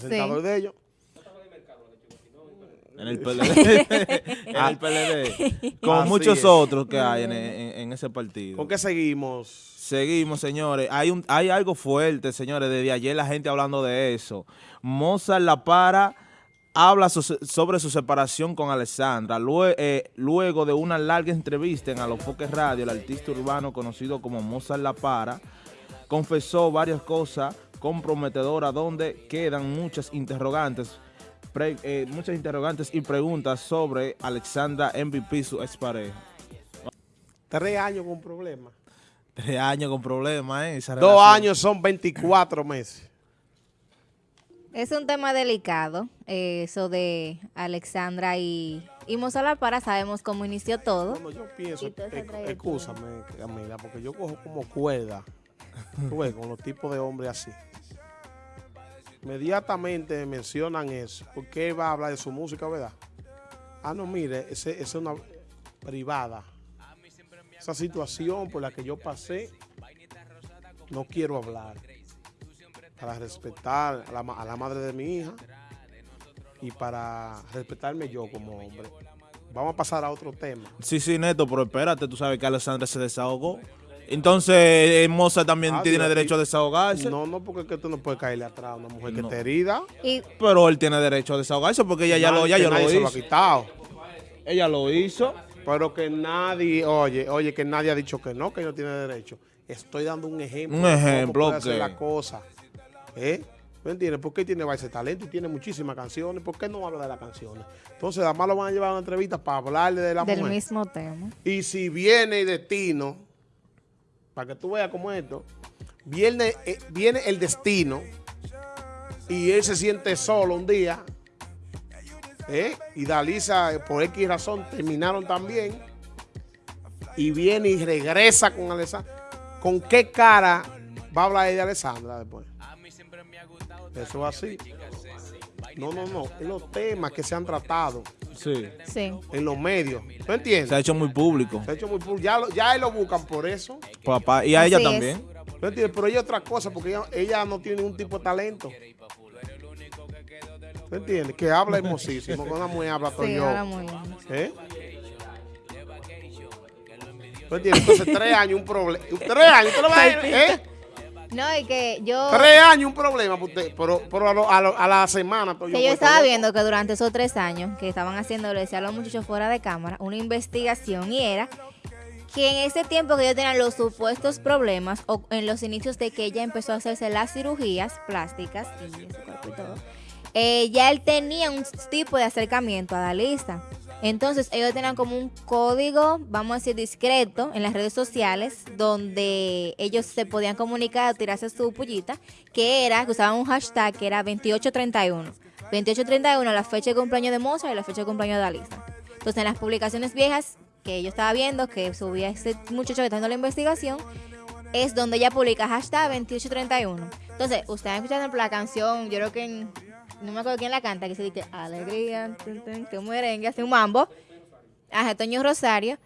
presentador de ellos. En el PLD. en el PLD. Con Así muchos es. otros que hay en, en- en ese partido. ¿Con qué seguimos? Seguimos, señores. Hay, un, hay algo fuerte, señores. Desde ayer la gente hablando de eso. Mozart La Para habla so- sobre su separación con Alessandra. Lue- eh, luego de una larga entrevista en Alofoque Radio, el artista urbano conocido como Mozart La Para confesó varias cosas comprometedoras donde quedan muchas interrogantes, pre- eh, muchas interrogantes y preguntas sobre Alexandra MVP, su expareja. Tres años con problemas. Tres años con problemas, ¿eh? Esa Dos relación. años son 24 meses. Es un tema delicado, eh, eso de Alexandra y, y Mozart Para, sabemos cómo inició todo. Bueno, yo pienso, excúsame, amiga, porque yo cojo como cuerda tú con los tipos de hombres así. Inmediatamente me mencionan eso. ¿Por qué va a hablar de su música, verdad? Ah, no, mire, esa es una privada. Esa situación por la que yo pasé, no quiero hablar. Para respetar a la, a la madre de mi hija y para respetarme yo como hombre. Vamos a pasar a otro tema. Sí, sí, Neto, pero espérate, tú sabes que Alessandra se desahogó. Entonces, eh, Mozart también Ah, tiene derecho a desahogarse. No, no, porque es que tú no puedes caerle atrás a una mujer que te herida. Y Pero él tiene derecho a desahogarse porque ella ya lo, ya, lo se lo ha hizo. quitado. Ella lo hizo. Pero que nadie, oye, oye, que nadie ha dicho que no, que no tiene derecho. Estoy dando un ejemplo. Un de cómo ejemplo, puede hacer la cosa. ¿Eh? ¿Me entiendes? ¿Por qué tiene ese talento y tiene muchísimas canciones? ¿Por qué no habla de las canciones? Entonces, además lo van a llevar a una entrevista para hablarle de la del mujer. mismo tema. Y si viene el destino, para que tú veas cómo es esto, viene, eh, viene el destino y él se siente solo un día, ¿eh? y Dalisa, eh, por X razón, terminaron también, y viene y regresa con Alessandra. ¿Con qué cara va a hablar de Alessandra después? Eso es así. No, no, no. Es los temas que se han tratado Sí. Sí. en los medios. ¿Tú entiendes? Se ha hecho muy público. Se ha hecho muy público. Ya, lo- ya él lo buscan por eso. Papá. Y a ella Así también. ¿No entiendes? Pero ella es otra cosa, porque ella, ella no tiene ningún tipo de talento. ¿No entiendes? Que habla hermosísimo. Con una mujer habla todo Sí, yo. ahora muy bien. ¿Eh? ¿No entiendes? Entonces, tres años un problema. Tres años, ¿tú lo vas a ¿eh? No, y que yo, Tres años un problema, para usted, pero, pero a, lo- a lo- a la semana. pues, que yo estaba loco. viendo que durante esos tres años que estaban haciendo, le decía a los muchachos fuera de cámara, una investigación y era que en ese tiempo que ellos tenían los supuestos problemas o en los inicios de que ella empezó a hacerse las cirugías plásticas y en su cuerpo y todo, eh, ya él tenía un tipo de acercamiento a Dalisa. Entonces ellos tenían como un código, vamos a decir, discreto en las redes sociales donde ellos se podían comunicar tirarse su pullita, que era, que usaban un hashtag que era 2831. 2831, la fecha de cumpleaños de Mozart y la fecha de cumpleaños de Dalisa. Entonces en las publicaciones viejas que yo estaba viendo, que subía ese muchacho que está haciendo la investigación, es donde ella publica hashtag 2831. Entonces, ustedes escuchando la canción, yo creo que en- no me acuerdo quién la canta, que se dice alegría, que merengue, hace un mambo. Ajá, Toño Rosario.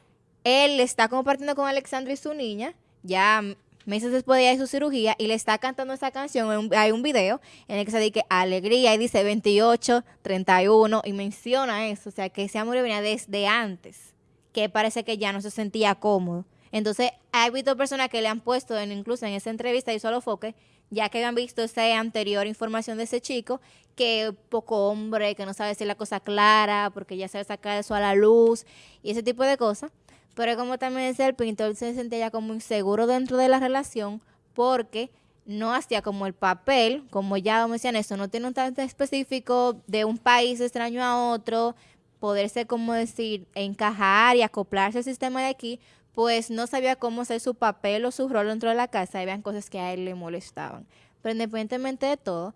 Él está compartiendo con Alexandra y su niña, ya meses después de su cirugía, y le está cantando esa canción. Hay un video en el que se dice alegría y dice 28, 31, y menciona eso. O sea, que ese amor venía desde antes, que parece que ya no se sentía cómodo. Entonces, ha habido personas que le han puesto, incluso en esa entrevista, y solo foque, ya que han visto esa anterior información de ese chico, que poco hombre, que no sabe decir la cosa clara, porque ya sabe sacar eso a la luz, y ese tipo de cosas. Pero como también decía el pintor, se sentía ya como inseguro dentro de la relación, porque no hacía como el papel, como ya mencioné, eso no tiene un talento específico de un país extraño a otro, poderse, como decir, encajar y acoplarse al sistema de aquí, pues no sabía cómo hacer su papel o su rol dentro de la casa, habían cosas que a él le molestaban. Pero independientemente de todo,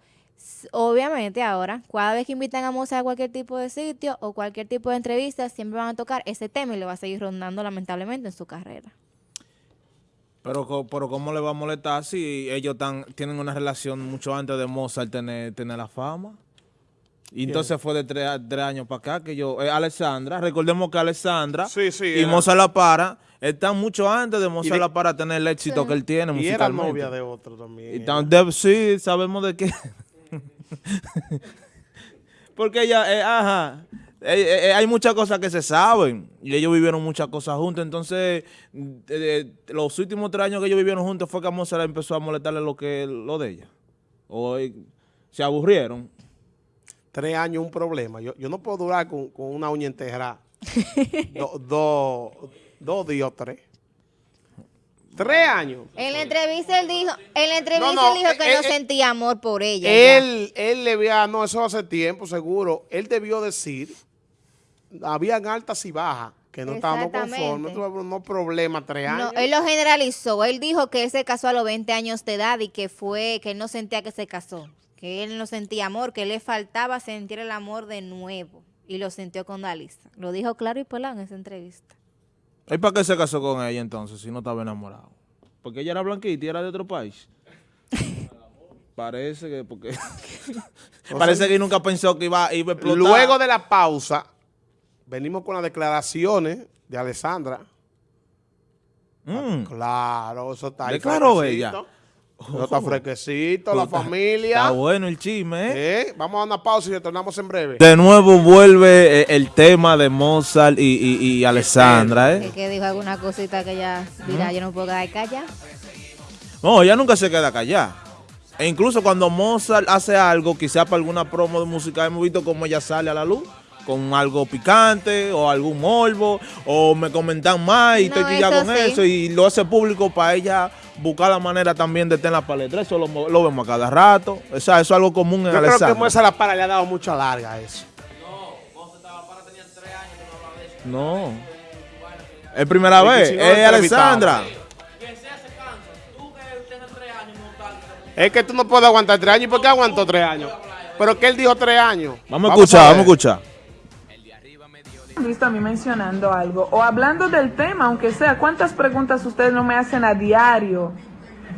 obviamente ahora, cada vez que invitan a Mozart a cualquier tipo de sitio o cualquier tipo de entrevista, siempre van a tocar ese tema y le va a seguir rondando lamentablemente en su carrera. Pero, pero ¿cómo le va a molestar si ellos tan, tienen una relación mucho antes de Mozart tener, tener la fama? Y entonces fue de tres, a- tres años para acá que yo... eh, Alessandra, recordemos que Alessandra Sí, sí, y era- Mozart La Para están mucho antes de Mozart de- La Para tener el éxito que él tiene Y era novia de otro también. Y tan- de- sí, sabemos de qué. Porque ella, eh, ajá, eh, eh, hay muchas cosas que se saben y ellos vivieron muchas cosas juntos. Entonces, los últimos tres años que ellos vivieron juntos fue que a Mozart empezó a molestarle lo que lo de ella. O eh, se aburrieron. Tres años un problema. Yo, yo no puedo durar con, con una uña enterrada. Dos do, dos días o tres. Tres años. En la entrevista él dijo, en la entrevista No, no, él dijo que eh, no eh, sentía amor por ella. ya. Él, él le había, no, eso hace tiempo, seguro. Él debió decir, habían altas y bajas, que no estábamos conformes, tuve no problema, tres años. No, él lo generalizó. Él dijo que él se casó a los 20 años de edad y que fue, que él no sentía que se casó, que él no sentía amor, que le faltaba sentir el amor de nuevo. Y lo sintió con Dalisa. Lo dijo claro y pelado en esa entrevista. ¿Y para qué se casó con ella entonces si no estaba enamorado? Porque ella era blanquita y era de otro país. Parece que porque parece que nunca pensó que iba, iba a explotar. Luego de la pausa, venimos con las declaraciones de Alessandra. Mm. Claro, eso está ahí. Declaró fresquecito. Eso está fresquecito, la familia. Está bueno el chisme, ¿eh? Eh, Vamos a una pausa y retornamos en breve. De nuevo vuelve eh, el tema de Mozart y, y, y Alessandra, Es ¿eh? que dijo alguna cosita que ya dirá, yo no puedo quedar callada. No, ella nunca se queda callada. E incluso cuando Mozart hace algo, quizá para alguna promo de música, hemos visto cómo ella sale a la luz con algo picante o algún morbo, o me comentan más y No, estoy eso con sí. eso, y lo hace público para ella buscar la manera también de estar en la palestra. Eso lo, lo vemos a cada rato. O sea, eso es algo común en Yo creo que Alessandra. Moisés La Para le ha dado mucha larga a eso. No. Es primera Y que vez. si no, es lo Alessandra. Es que tú no puedes aguantar tres años. ¿Y por qué aguantó tres años? Pero que él dijo tres años. Vamos a escuchar, vamos a escuchar. Visto a mí mencionando algo o hablando del tema, aunque sea, ¿cuántas preguntas ustedes no me hacen a diario?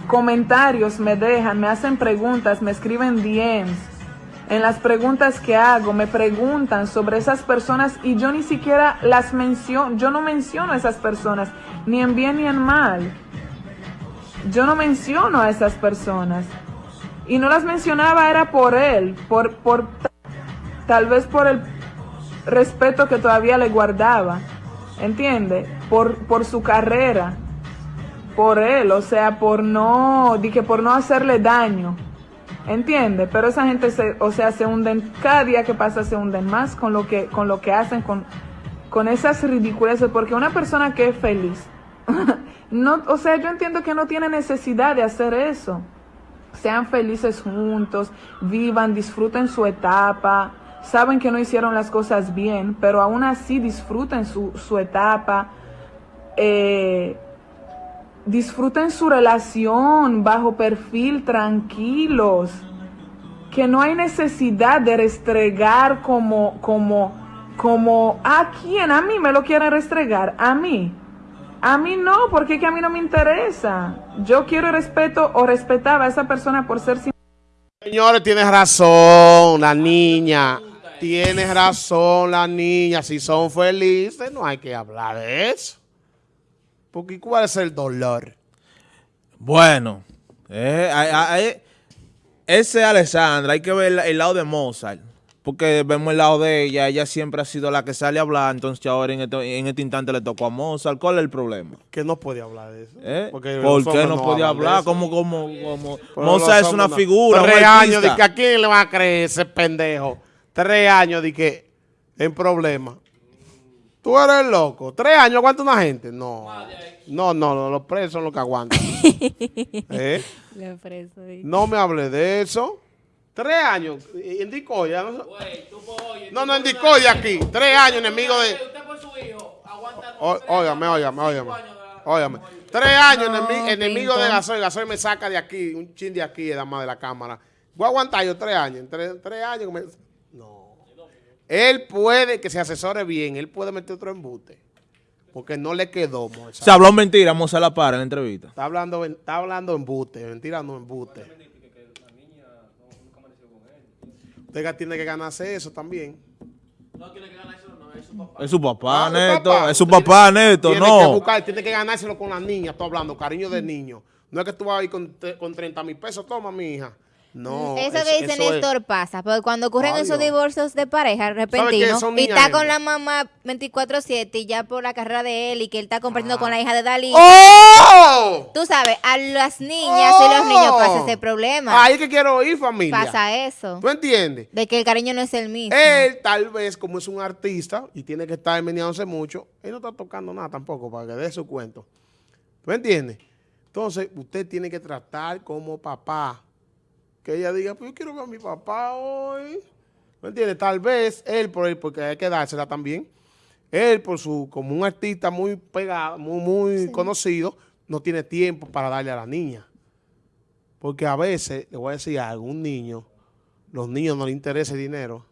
Comentarios me dejan, me hacen preguntas, me escriben DMs. En las preguntas que hago, me preguntan sobre esas personas y yo ni siquiera las menciono, yo no menciono a esas personas, ni en bien ni en mal. Yo no menciono a esas personas. Y no las mencionaba era por él, por, por tal vez por el respeto que todavía le guardaba, ¿entiende? Por, por su carrera, por él, o sea, por no, dije, por no hacerle daño, ¿entiende? Pero esa gente, se, o sea, se hunden, cada día que pasa se hunden más con lo que, con lo que hacen, con, con esas ridiculeces, porque una persona que es feliz, no, o sea, yo entiendo que no tiene necesidad de hacer eso. Sean felices juntos, vivan, disfruten su etapa, saben que no hicieron las cosas bien, pero aún así disfruten su, su etapa, eh, disfruten su relación bajo perfil, tranquilos, que no hay necesidad de restregar como, como, como, ¿a quién? A mí me lo quieren restregar, a mí. A mí no, porque a mí no me interesa. Yo quiero respeto o respetaba a esa persona por ser Señores, tienes razón, la niña. Tienes razón, la niña. Si son felices, no hay que hablar de eso. Porque ¿cuál es el dolor? Bueno, eh, hay- hay- ese Alessandra, hay que ver el, el lado de Mozart. Porque vemos el lado de ella, ella siempre ha sido la que sale a hablar, entonces ahora en este, en este instante le tocó a Mozart. ¿Cuál es el problema? Que no puede hablar de eso. ¿Eh? Porque ¿Por qué no podía hablar? Como, como, como. Mozart es una no. figura, un Tres años artista. de que a quién le va a creer ese pendejo. Tres años de que en problema. Tú eres loco. Tres años aguanta una gente. No. No, no, no, los presos son los que aguantan. ¿Eh? No me hable de eso. Tres años. En Dicoya. No, no, no, en Dicoya aquí. Tres años enemigo de... Ó- Óigame, óigame, óigame. Óigame. Tres años enemi- enemigo de Pinto. Gasoil. Gasoil me saca de aquí, un chin de aquí, más de la cámara. Voy a aguantar yo tres años. Tres, tres años. que me- No. Él puede, que se asesore bien, él puede meter otro embute. Porque no le quedó, Mozart. Se habló mentira, Mozart la para en la entrevista. Está hablando, está hablando embute, mentira no embute. Usted tiene que ganarse eso también. Es su papá, Ah, Neto. papá. Es su papá, Neto. Tiene que No. buscar, tiene que ganárselo con la niña, estoy hablando, cariño de niño. No es que tú vas a ir con, con 30 mil pesos, toma mi hija. No, eso es- que dice es- Néstor pasa, porque cuando ocurren esos divorcios de pareja repentinos y está con la mamá 24/7 y ya por la carrera de él y que él está compartiendo con la hija de Dalí, ¡Oh! tú sabes, a las niñas y los niños pasa ese problema. Ahí es que quiero oír, familia. Pasa eso. ¿Tú entiendes? De que el cariño no es el mismo. Él, tal vez, como es un artista y tiene que estar meneándose mucho, él no está tocando nada tampoco para que dé su cuento. ¿Tú entiendes? Entonces, usted tiene que tratar como papá. Que ella diga, pues yo quiero ver a mi papá hoy. ¿Me entiendes? Tal vez él, por él, porque hay que dársela también. Él, por su, como un artista muy pegado, muy, muy conocido, no tiene tiempo para darle a la niña. Porque a veces, le voy a decir algo, un niño, los niños no les interesa el dinero.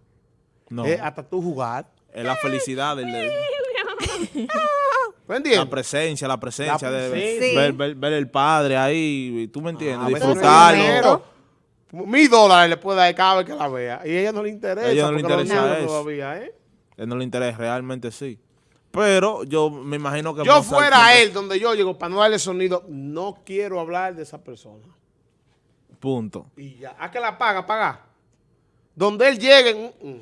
No, Es hasta tú jugar. es la felicidad, del- ¿Me entiendes? la presencia, la presencia, La de ver, ver- ver el padre ahí, tú me entiendes, Ah, a disfrutarlo. Mil dólares le puede dar cada vez que la vea. Y a ella no le interesa. A ella no le interesa eso. todavía, ¿eh? Él no le interesa, realmente sí. Pero yo me imagino que... Yo Mozart fuera siempre- él, donde yo llego, para no darle sonido, no quiero hablar de esa persona. Punto. Y ya. ¿A que la paga? Paga. Donde él llegue. mm, mm.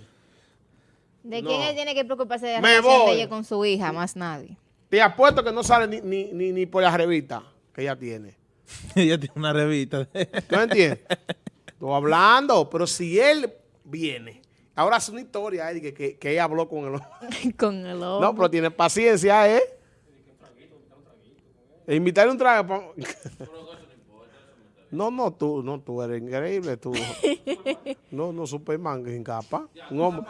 ¿De no. quién él tiene que preocuparse de la Me relación voy. de ella con su hija? Más nadie. Te apuesto que no sale ni, ni, ni, ni por la revista que ella tiene. Ella tiene una revista. ¿Tú me entiendes? Estoy hablando, pero si él viene, ahora hace una historia eh, que, que, que ella habló con el con el No, pero tiene paciencia, ¿eh? E invitarle un trago. pa- No, no, tú, no, tú eres increíble, tú. No, no, Superman, que sin capa. Un hombre,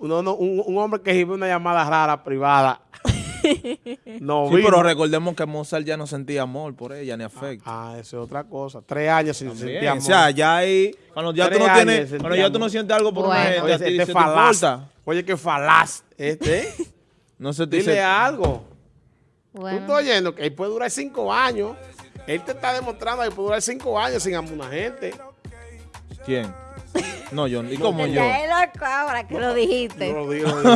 no, no, un, un hombre que recibe una llamada rara privada. No, Sí, vino. pero recordemos que Mozart ya no sentía amor por ella, ni afecto. Ah, eso es otra cosa. Tres años sin sentir amor. o sea, ya ahí, cuando ya tú no tienes, cuando ya tú no sientes algo por una Bueno. gente, Oye, este falaz. Oye, qué falaz. Este, ¿eh? No se te Dile dice, algo. Tú Bueno. estás oyendo que él puede durar cinco años. Él te está demostrando que puede durar cinco años sin amar a una gente. ¿quién? No, yo, ¿y cómo yo? Ya es loco ahora que lo dijiste. Yo lo digo, lo